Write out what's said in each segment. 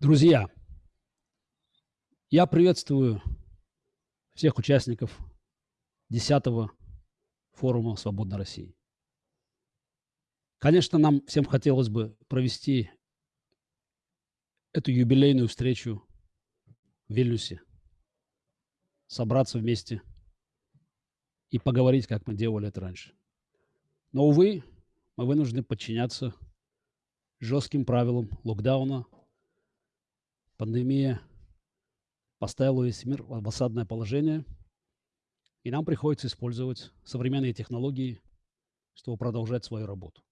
Друзья, я приветствую всех участников 10-го форума «Свободной России». Конечно, нам всем хотелось бы провести эту юбилейную встречу в Вильнюсе, собраться вместе и поговорить, как мы делали это раньше. Но, увы, мы вынуждены подчиняться жестким правилам локдауна. Пандемия поставила весь мир в осадное положение, и нам приходится использовать современные технологии, чтобы продолжать свою работу.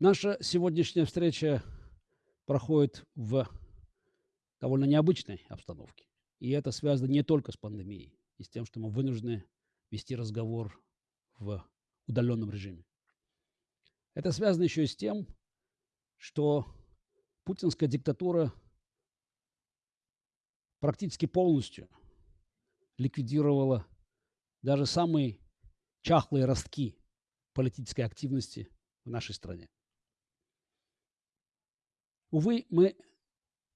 Наша сегодняшняя встреча проходит в довольно необычной обстановке. И это связано не только с пандемией, и с тем, что мы вынуждены вести разговор в удаленном режиме. Это связано еще и с тем, что путинская диктатура практически полностью ликвидировала даже самые чахлые ростки политической активности в нашей стране. Увы, мы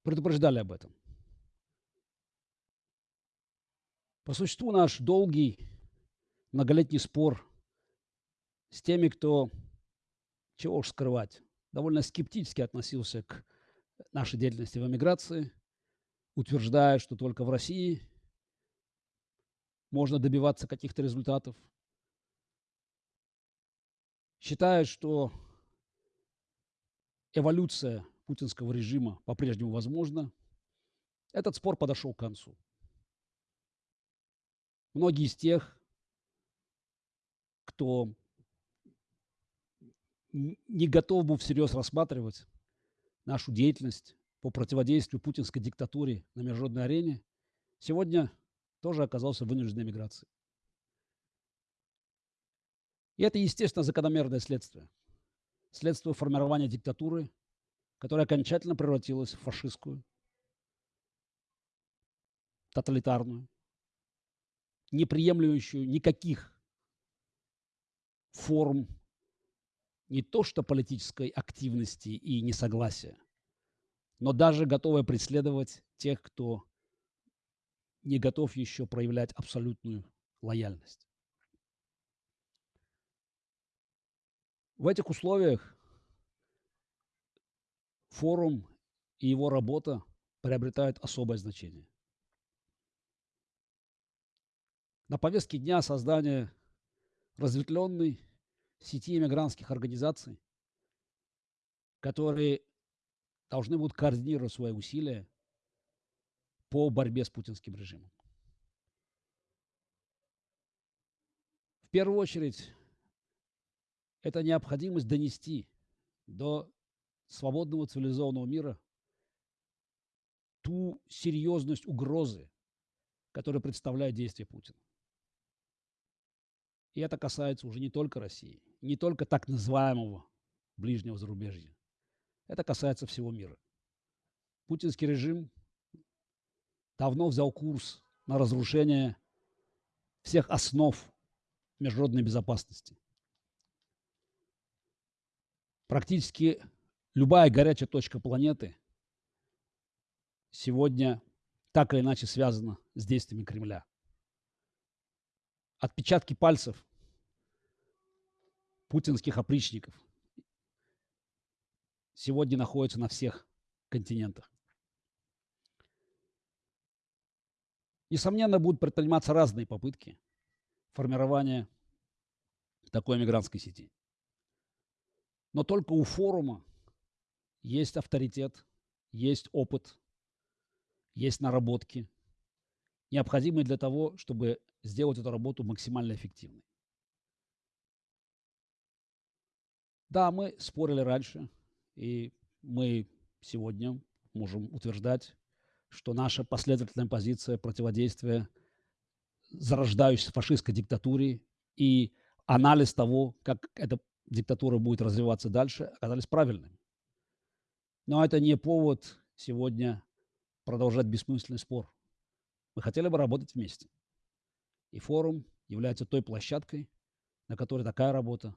предупреждали об этом. По существу наш долгий многолетний спор с теми, кто, чего уж скрывать, довольно скептически относился к нашей деятельности в эмиграции, утверждая, что только в России можно добиваться каких-то результатов. Считает, что эволюция путинского режима по-прежнему возможна. Этот спор подошел к концу. Многие из тех, кто не готов был всерьез рассматривать нашу деятельность по противодействию путинской диктатуре на международной арене, сегодня тоже оказался в вынужденной миграции. И это, естественно, закономерное следствие. Следствие формирования диктатуры, которая окончательно превратилась в фашистскую, тоталитарную, не приемлющую никаких форм не то что политической активности и несогласия, но даже готовая преследовать тех, кто не готов еще проявлять абсолютную лояльность. В этих условиях форум и его работа приобретают особое значение. На повестке дня создание разветвленной сети иммигрантских организаций, которые должны будут координировать свои усилия по борьбе с путинским режимом. В первую очередь, это необходимость донести до свободного цивилизованного мира ту серьезность угрозы, которую представляет действие Путина. И это касается уже не только России, не только так называемого ближнего зарубежья. Это касается всего мира. Путинский режим давно взял курс на разрушение всех основ международной безопасности. Практически любая горячая точка планеты сегодня так или иначе связана с действиями Кремля отпечатки пальцев путинских опричников сегодня находятся на всех континентах. Несомненно, будут предприниматься разные попытки формирования такой мигрантской сети. Но только у форума есть авторитет, есть опыт, есть наработки, необходимые для того, чтобы сделать эту работу максимально эффективной. Да, мы спорили раньше, и мы сегодня можем утверждать, что наша последовательная позиция противодействия зарождающейся фашистской диктатуре и анализ того, как эта диктатура будет развиваться дальше, оказались правильными. Но это не повод сегодня продолжать бессмысленный спор. Мы хотели бы работать вместе. И форум является той площадкой, на которой такая работа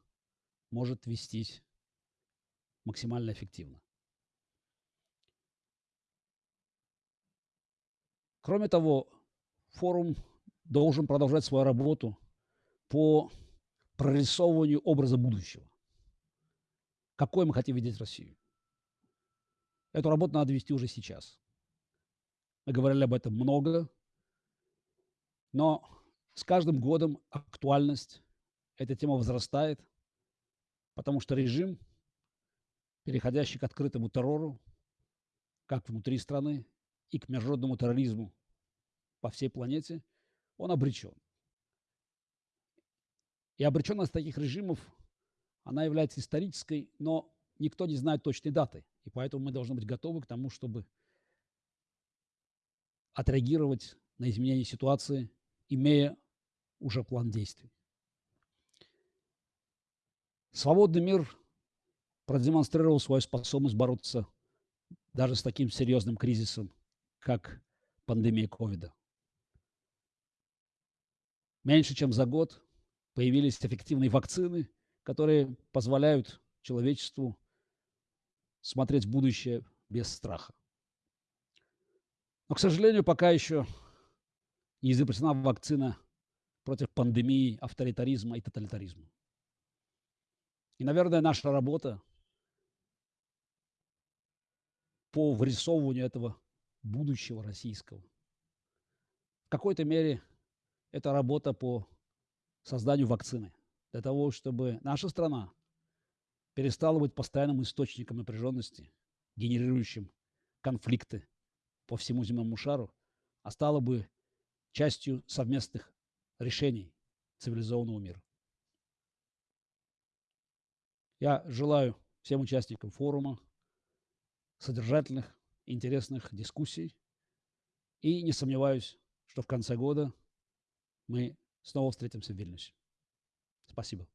может вестись максимально эффективно. Кроме того, форум должен продолжать свою работу по прорисовыванию образа будущего. Какой мы хотим видеть Россию? Эту работу надо вести уже сейчас. Мы говорили об этом много, но с каждым годом актуальность этой темы возрастает, потому что режим, переходящий к открытому террору, как внутри страны, и к международному терроризму по всей планете, он обречен. И обреченность таких режимов, она является исторической, но никто не знает точной даты. И поэтому мы должны быть готовы к тому, чтобы отреагировать на изменение ситуации, имея уже план действий. Свободный мир продемонстрировал свою способность бороться даже с таким серьезным кризисом, как пандемия ковида. Меньше чем за год появились эффективные вакцины, которые позволяют человечеству смотреть в будущее без страха. Но, к сожалению, пока еще не изобретена вакцина против пандемии, авторитаризма и тоталитаризма. И, наверное, наша работа по вырисовыванию этого будущего российского. В какой-то мере это работа по созданию вакцины для того, чтобы наша страна перестала быть постоянным источником напряженности, генерирующим конфликты по всему земному шару, а стала бы частью совместных решений цивилизованного мира. Я желаю всем участникам форума содержательных интересных дискуссий. И не сомневаюсь, что в конце года мы снова встретимся в Вильнюсе. Спасибо.